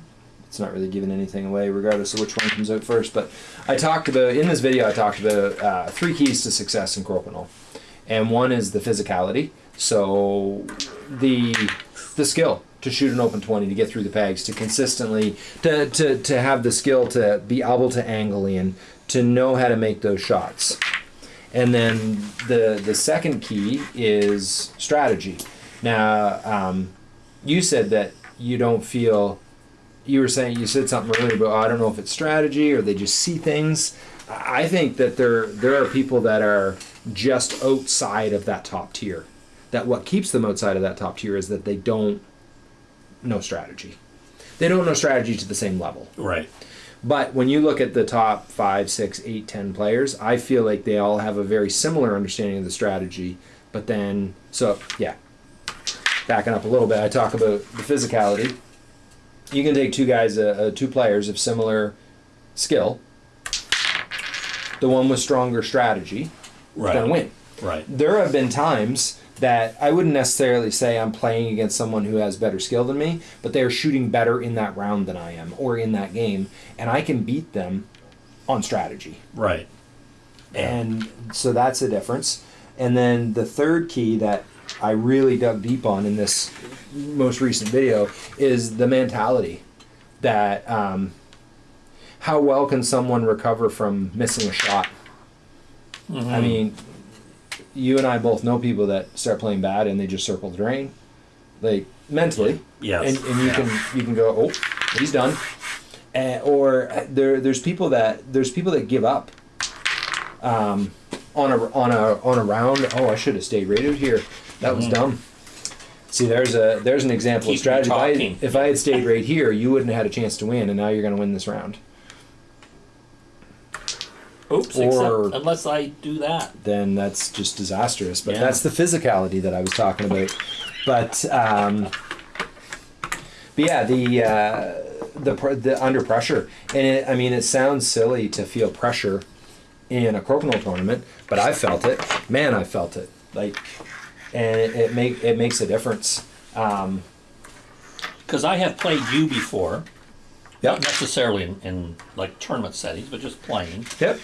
it's not really giving anything away, regardless of which one comes out first. But I talked about in this video. I talked about uh, three keys to success in crokinole, and one is the physicality. So the the skill to shoot an open 20 to get through the pegs to consistently to, to, to have the skill to be able to angle in to know how to make those shots and then the the second key is strategy now um, you said that you don't feel you were saying you said something earlier but i don't know if it's strategy or they just see things i think that there there are people that are just outside of that top tier that what keeps them outside of that top tier is that they don't know strategy they don't know strategy to the same level Right. but when you look at the top five, six, eight, ten players, I feel like they all have a very similar understanding of the strategy. But then, so yeah, backing up a little bit, I talk about the physicality. You can take two guys, uh, uh, two players of similar skill. The one with stronger strategy Right. gonna win Right. there have been times that I wouldn't necessarily say I'm playing against someone who has better skill than me, but they're shooting better in that round than I am or in that game, and I can beat them on strategy. Right. And so that's a difference. And then the third key that I really dug deep on in this most recent video is the mentality that um, how well can someone recover from missing a shot? I mean, you and I both know people that start playing bad and they just circle the drain, like mentally. Yes. And, and you Yeah. can you can go, oh, he's done. Uh, or uh, there there's people that there's people that give up. Um, on a on a on a round. Oh, I should have stayed rated here. That was dumb. See, there's a there's an example Keep of strategy. If I, if I had stayed right here, you wouldn't have had a chance to win, and now you're going to win this round. Oops. Or- except unless I do that. then that's just disastrous. But Yeah. that's the physicality that I was talking about. But um, but yeah, the uh, the the under pressure, and it, I mean, it sounds silly to feel pressure in a crokinole tournament, but I felt it. Man, I felt it. Like, and it, it make it makes a difference. Um, Because I have played you before, not necessarily in, in like tournament settings, but just playing. Yep.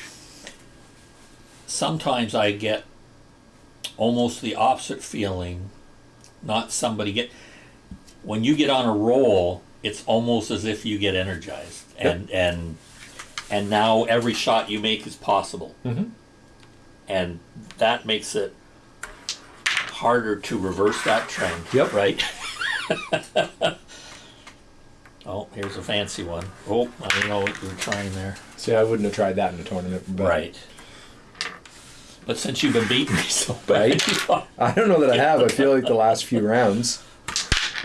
Sometimes I get almost the opposite feeling. Not somebody get when you get on a roll, it's almost as if you get energized, and and and now every shot you make is possible, Mhm. and that makes it harder to reverse that trend. Yep. Right. oh, here's a fancy one. Oh, I know what you're trying there. See, I wouldn't have tried that in a tournament. But Right. But since you've been beating me so Right. bad, I don't know that I have. I feel like the last few rounds.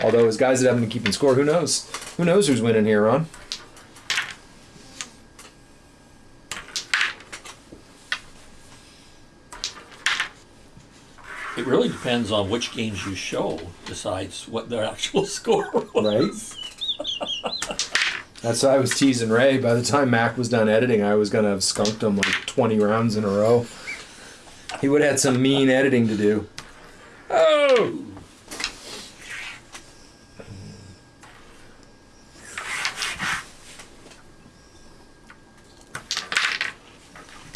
Although as guys that haven't been keeping score, who knows? Who knows who's winning here, Ron? It really depends on which games you show decides what their actual score was. Right? That's why I was teasing Ray. By the time Mac was done editing, I was gonna have skunked him like 20 rounds in a row. He would have had some mean editing to do. Oh!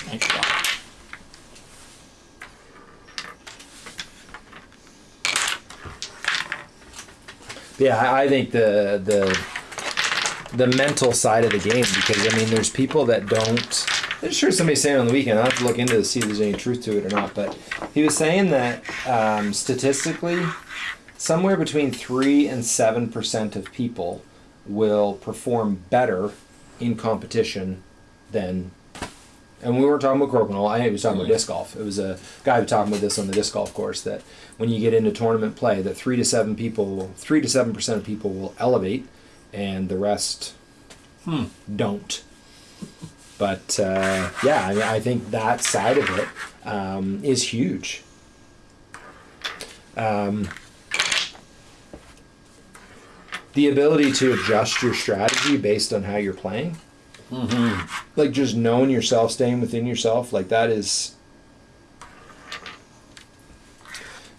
Nice shot. Yeah, I think the the the mental side of the game because I mean, there's people that don't. I'm sure somebody's saying on the weekend. I have to look into to see if there's any truth to it or not. But he was saying that um, statistically, somewhere between three and seven percent of people will perform better in competition than. And we weren't talking about crokinole. I was talking about disc golf. It was a guy who was talking about this on the disc golf course that when you get into tournament play, that three to seven people, three to seven percent of people will elevate, and the rest Hmm. don't. But uh, yeah, I mean, I think that side of it um, is huge. Um, the ability to adjust your strategy based on how you're playing, like just knowing yourself, staying within yourself, like that is.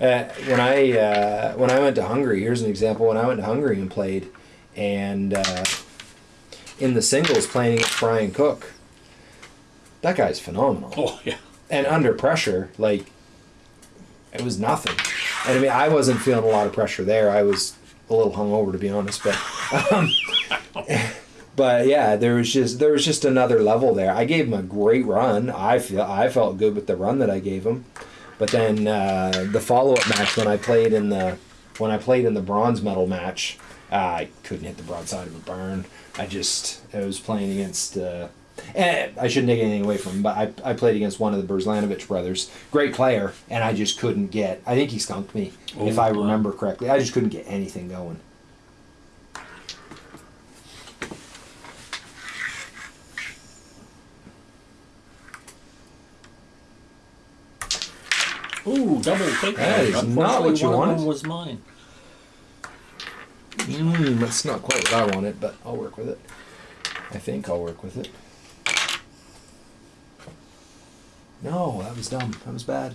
Uh, when I uh, when I went to Hungary, here's an example. When I went to Hungary and played, and uh, in the singles playing against Brian Cook, that guy's phenomenal Oh yeah. and under pressure, like it was nothing. And I mean, I wasn't feeling a lot of pressure there. I was a little hungover, to be honest. But, um, but yeah, there was just there was just another level there. I gave him a great run. I feel I felt good with the run that I gave him. But then uh, the follow up match when I played in the when I played in the bronze medal match, uh, I couldn't hit the broadside of a barn. I just I was playing against. Uh, and I shouldn't take anything away from him, but I, I played against one of the Berzlanovich brothers, great player, and I just couldn't get. I think he skunked me, if Oh, I remember correctly. I just couldn't get anything going. Ooh, double take. That is not what you one of wanted. them was mine. Mm, that's not quite what I wanted, but I'll work with it. I think I'll work with it. No, that was dumb. That was bad.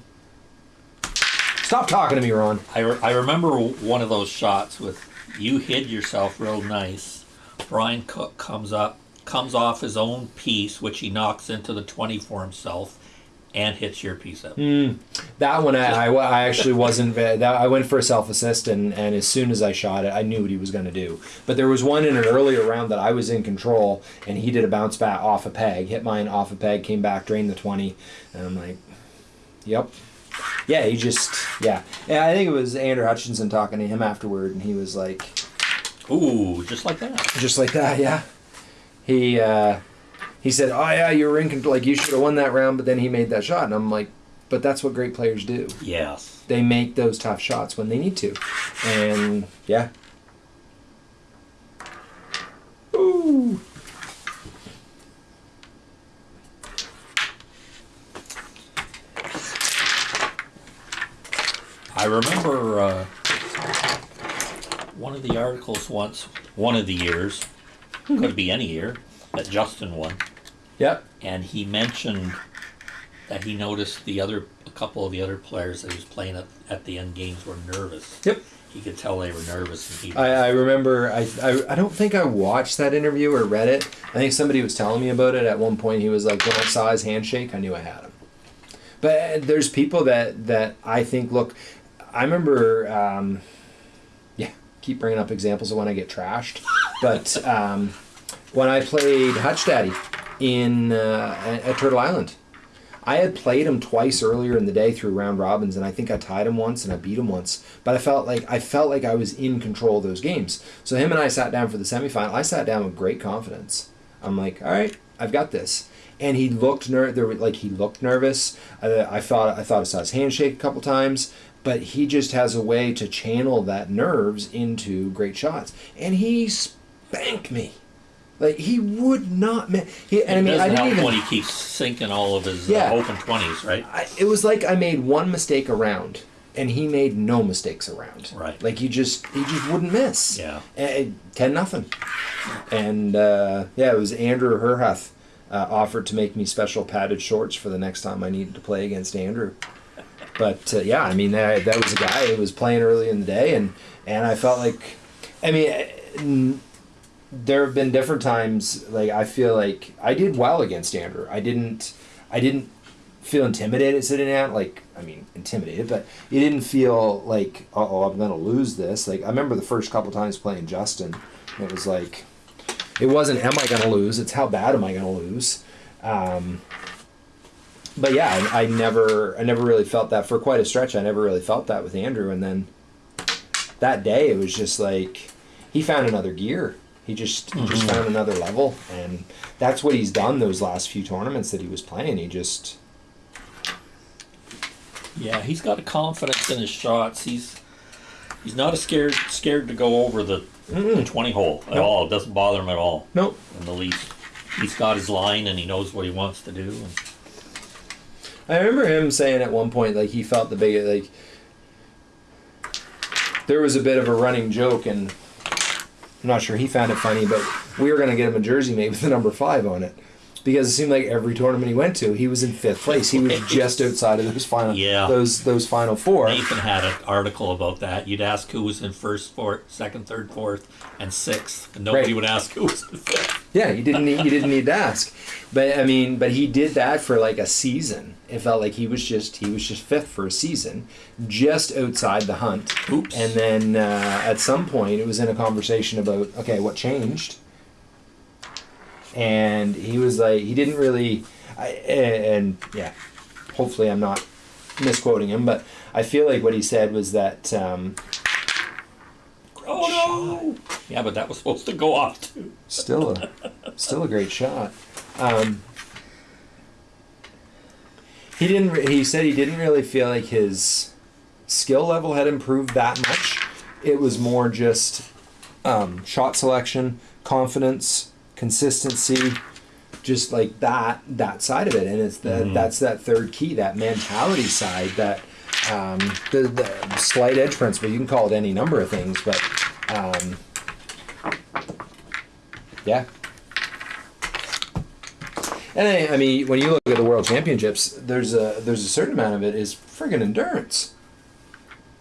Stop talking to me, Ron. I, re- I remember one of those shots with you hid yourself real nice. Brian Cook comes up, comes off his own piece, which he knocks into the 20 for himself, and hits your piece up. That one, I, I, I actually wasn't. That, I went for a self assist, and, and as soon as I shot it, I knew what he was going to do. But there was one in an earlier round that I was in control, and he did a bounce back off a peg, hit mine off a peg, came back, drained the 20. And I'm like, yep. Yeah, he just, yeah. Yeah, I think it was Andrew Hutchinson talking to him afterward, and he was like, Ooh, just like that. just like that, yeah. He, uh, he said, oh, yeah, you were in control. Like, you should have won that round, but then he made that shot. And I'm like, but that's what great players do. Yes. they make those tough shots when they need to. And yeah. Ooh. I remember uh, one of the articles once, one of the years, could be any year, that Justin won. Yep. and he mentioned that he noticed the other a couple of the other players that he was playing at, at the end games were nervous. Yep. He could tell they were nervous, and he I, I remember. I, I I don't think I watched that interview or read it. I think somebody was telling me about it at one point. He was like, when I saw his handshake, I knew I had him. But uh, there's people that that I think look. I remember. Um, yeah, keep bringing up examples of when I get trashed. But um, when I played Hutch Daddy in uh, at Turtle Island, I had played him twice earlier in the day through round robins, and I think I tied him once and I beat him once. But I felt like I felt like I was in control of those games. So him and I sat down for the semifinal. I sat down with great confidence. I'm like, all right, I've got this. And he looked ner- there, like he looked nervous. I, I thought I thought I saw his handshake a couple times, but he just has a way to channel that nerves into great shots. And he spanked me. Like he would not. Ma- he, and I mean, I didn't help even. when he keeps sinking all of his Yeah. uh, open twenties, right? I, it was like I made one mistake around, and he made no mistakes around. Right. Like he just he just wouldn't miss. Yeah. And, ten nothing. And uh, yeah, it was Andrew Herhuth uh, offered to make me special padded shorts for the next time I needed to play against Andrew. But uh, yeah, I mean that, that was a guy who was playing early in the day, and and I felt like, I mean. There have been different times like I feel like I did well against Andrew. I didn't I didn't feel intimidated sitting out like I mean intimidated, but you didn't feel like oh I'm gonna lose this. Like I remember the first couple times playing Justin, it was like it wasn't am I gonna lose? It's how bad am I gonna lose? Um, but yeah, I, I never I never really felt that for quite a stretch. I never really felt that with Andrew, and then that day it was just like he found another gear. He just he just mm-hmm. found another level, and that's what he's done those last few tournaments that he was playing. He just Yeah, he's got a confidence in his shots. He's he's not a scared scared to go over the, the twenty hole at Nope. all. It doesn't bother him at all nope. in the least. he's got his line and he knows what he wants to do. And, I remember him saying at one point like he felt the big like there was a bit of a running joke and I'm not sure he found it funny, but we were gonna get him a jersey made with the number five on it. Because it seemed like every tournament he went to, he was in fifth place. He was just outside of those final Yeah. those those final four. Nathan had an article about that. You'd ask who was in first, fourth, second, third, fourth, and sixth, and nobody Right. would ask who was in fifth. Yeah, you didn't need, you didn't need to ask, but I mean, but he did that for like a season. It felt like he was just he was just fifth for a season, just outside the hunt. Oops. And then uh, at some point, it was in a conversation about okay, what changed, and he was like he didn't really, I, and yeah, hopefully I'm not misquoting him, but I feel like what he said was that. Um, Oh no! Yeah, but that was supposed to go off too. Still a still a great shot. Um, he didn't. He said he didn't really feel like his skill level had improved that much. It was more just um, shot selection, confidence, consistency, just like that that side of it. And it's the that's that third key, that mentality side, that um, the, the slight edge principle. You can call it any number of things, but um, yeah. And I, I mean, when you look at the World Championships, there's a there's a certain amount of it is friggin' endurance.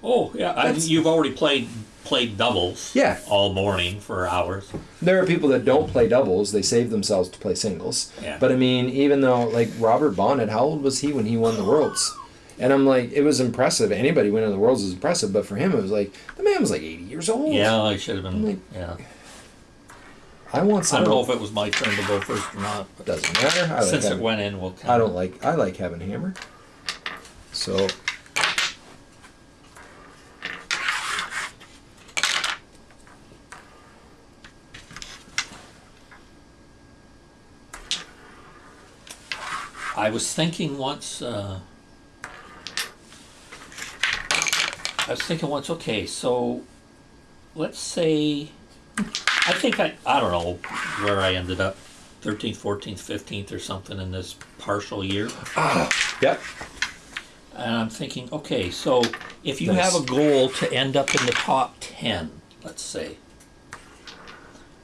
Oh yeah, I, you've already played played doubles. Yeah. All morning for hours. There are people that don't play doubles; they save themselves to play singles. Yeah. But I mean, even though like Robert Bonnet, how old was he when he won the Worlds? And I'm like, it was impressive. Anybody winning the Worlds is impressive, but for him, it was like the man was like 80 years old. Yeah, I should have been. Like- yeah. I want I don't know if it was my turn to go first or not. Doesn't matter. I like since it having- went in, we'll. Count I don't like I like having hammer. So I was thinking once. Uh, I was thinking once. Okay, so let's say I think I I don't know where I ended up, thirteenth, fourteenth, fifteenth, or something in this partial year. yep. And I'm thinking, okay, so if you Nice. have a goal to end up in the top 10, let's say,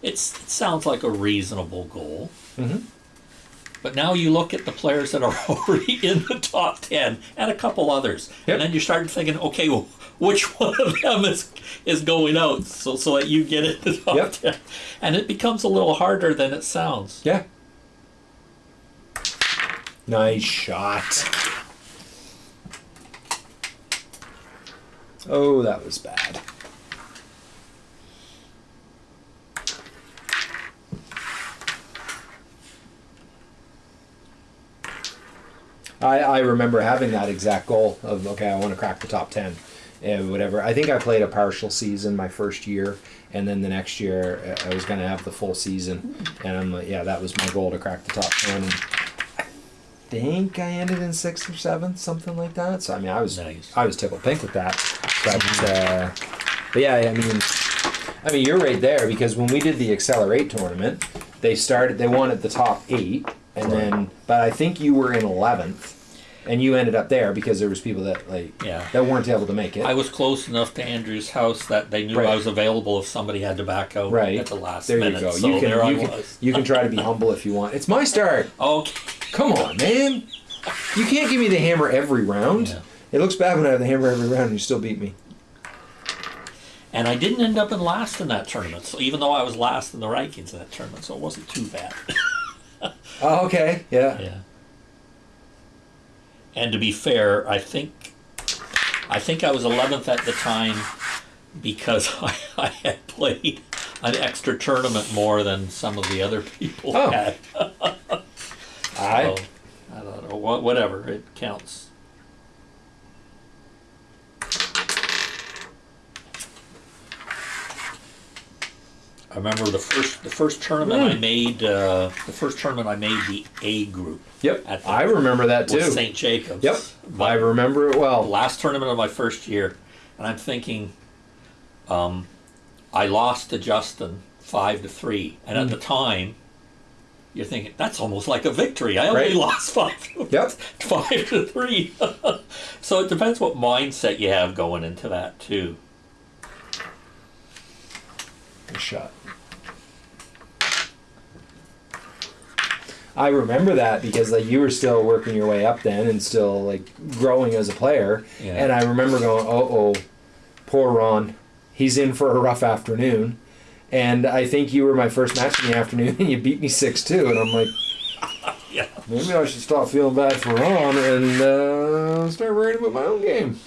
it's, it sounds like a reasonable goal. Mhm. But now you look at the players that are already in the top 10 and a couple others. Yep. And then you start thinking, okay, well, which one of them is, is going out so, so that you get in the top Yep. 10? And it becomes a little harder than it sounds. Yeah. Nice shot. Oh, that was bad. I, I remember having that exact goal of okay, I want to crack the top ten, and whatever. I think I played a partial season my first year, and then the next year uh, I was going to have the full season, and I'm like, yeah, that was my goal to crack the top ten. And I think I ended in sixth or seventh, something like that. So I mean, I was Nice. I was tickled pink with that, but uh, but yeah, I mean, I mean, you're right there because when we did the Accelerate tournament, they started they wanted the top eight, and then but I think you were in eleventh, and you ended up there because there was people that like Yeah. that weren't able to make it. I was close enough to Andrew's house that they knew Right. I was available if somebody had to back out right at the last there minute. you go. So you can there I you can, was. you can try to be humble if you want. It's my start. Okay. Come on, man. You can't give me the hammer every round. Yeah. It looks bad when I have the hammer every round and you still beat me. And I didn't end up in last in that tournament. So even though I was last in the rankings in that tournament, so it wasn't too bad. Oh, okay. Yeah. yeah. And to be fair, I think I think I was 11th at the time because I, I had played an extra tournament more than some of the other people Oh. had. I So, I don't know. wha- Whatever, it counts. I remember the first the first tournament I Mm. made. Uh, the first tournament I made the A group Yep. At the- I remember that too. St. Jacobs. Yep. But I remember it well. last tournament of my first year, and I'm thinking, um, I lost to Justin five to three, and Hmm. at the time, you're thinking that's almost like a victory. I only Right. lost five, Yep. five to three. so it depends what mindset you have going into that too. Good shot. I remember that because like you were still working your way up then and still like growing as a player. Yeah. And I remember going, "Oh, oh, poor Ron, he's in for a rough afternoon." And I think you were my first match in the afternoon, and you beat me six two. And I'm like, Yeah. maybe I should stop feeling bad for Ron and uh, start worrying about my own game.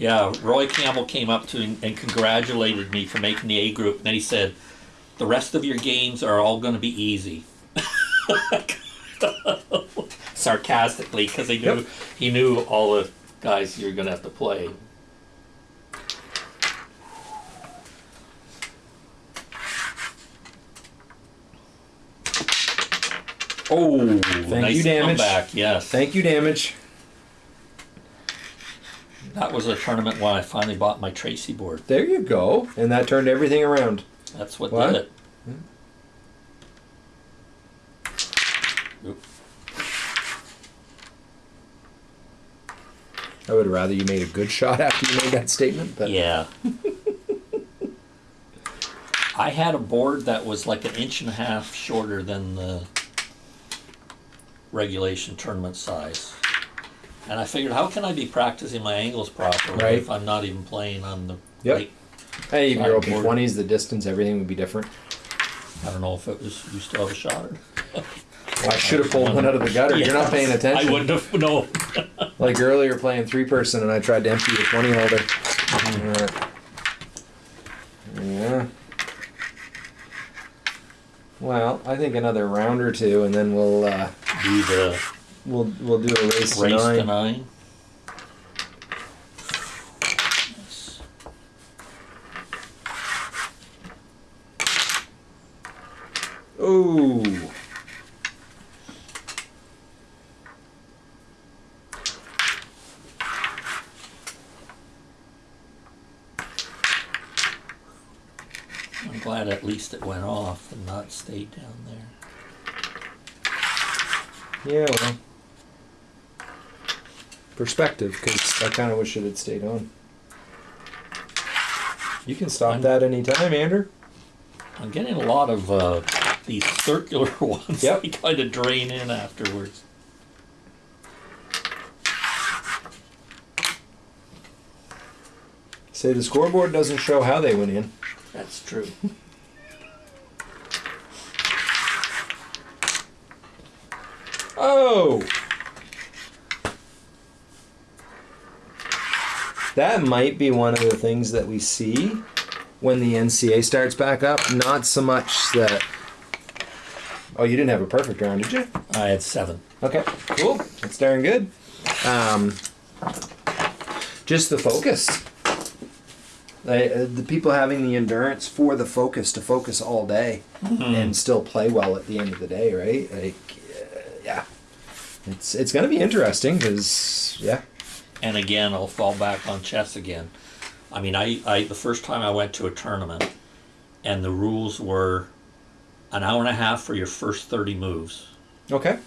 Yeah, Roy Campbell came up to me and congratulated me for making the A group. And then he said, "The rest of your games are all going to be easy." Sarcastically, because he knew Yep. he knew all the guys you're going to have to play. Oh, nice you, Damage. comeback! Yes, Thank you, damage. That was a tournament when I finally bought my Tracey board. There you go. And that turned everything around. That's what, What? did it. Oop. I would rather you made a good shot after you made that statement, but Yeah. I had a board that was like an inch and a half shorter than the regulation tournament size. And I figured, how can I be practicing my angles properly Right. if I'm not even playing on the Yep. right? hey, if you're open board. twenties, the distance, everything would be different. I don't know if it was, you still have a shot or? Well, I should have pulled one out of the gutter. You're not paying attention. I wouldn't have, no. Like earlier, playing three person, and I tried to empty the twenty holder. Yeah. Well, I think another round or two, and then we'll uh, Do the we'll we'll do a race, to nine. to nine. Ooh. I'm glad at least it went off and not stayed down there. Yeah, well. Perspective, because I kind of wish it had stayed on. You can stop I'm- that anytime, Andrew. I'm getting a lot of uh, these circular ones. Yep. They kind of drain in afterwards. Say the scoreboard doesn't show how they went in. That's true. Oh! That might be one of the things that we see when the NCA starts back up. Not so much that. Oh, you didn't have a perfect round, did you? I had seven. Okay, cool. That's darn good. Um, just the focus. Like, uh, the people having the endurance for the focus to focus all day and still play well at the end of the day, right? Like, uh, yeah, it's it's gonna be interesting because yeah, And again, I'll fall back on chess again. I mean, I, I the first time I went to a tournament, and the rules were an hour and a half for your first thirty moves, okay,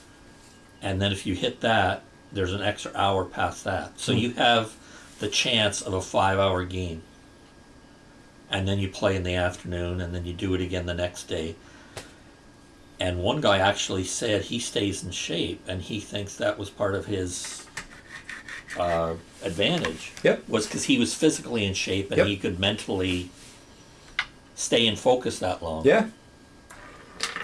and then if you hit that, there's an extra hour past that. So hmm. you have the chance of a five-hour game. And then you play in the afternoon, and then you do it again the next day. And one guy actually said he stays in shape, and he thinks that was part of his uh, advantage. Yep. Was because he was physically in shape and Yep. he could mentally stay in focus that long. yeah.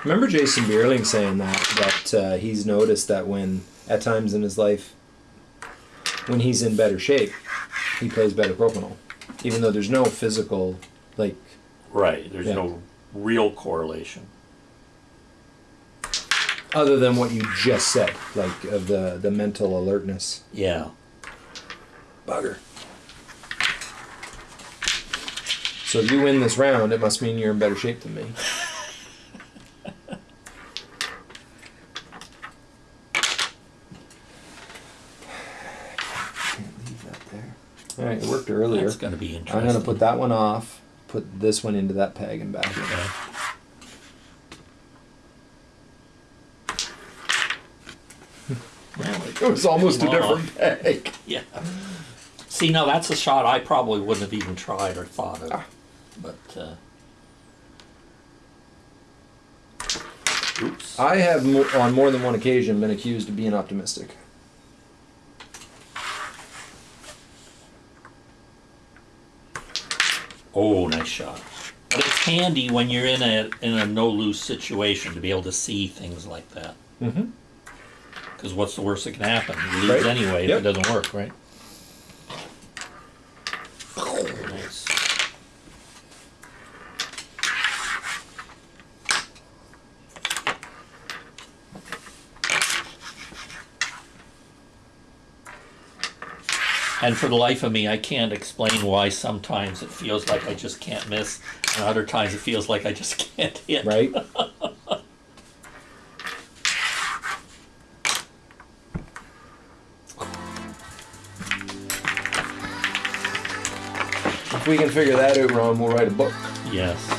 Remember Jason Beierling saying that that uh, he's noticed that when at times in his life when he's in better shape, he plays better crokinole, even though there's no physical like Right. There's Yeah. no real correlation. other than what you just said, like of the the mental alertness. Yeah. Bugger. So if you win this round, it must mean you're in better shape than me. Can't leave that there. All right, it worked earlier. That's going to be interesting. I'm gonna put that one off. Put this one into that peg and back. Okay. It was almost a different peg. Yeah. See, now that's a shot I probably wouldn't have even tried or thought of. Ah. But, uh, oops. I have mo- on more than one occasion been accused of being optimistic. Oh, nice shot. But it's handy when you're in a in a no lose situation to be able to see things like that. Mm-hmm. Because what's the worst that can happen? You lose Right. anyway Yep. if it doesn't work, right? Nice. And for the life of me, I can't explain why sometimes it feels like I just can't miss, and other times it feels like I just can't hit. Right? if we can figure that out, Ron, we'll write a book. Yes.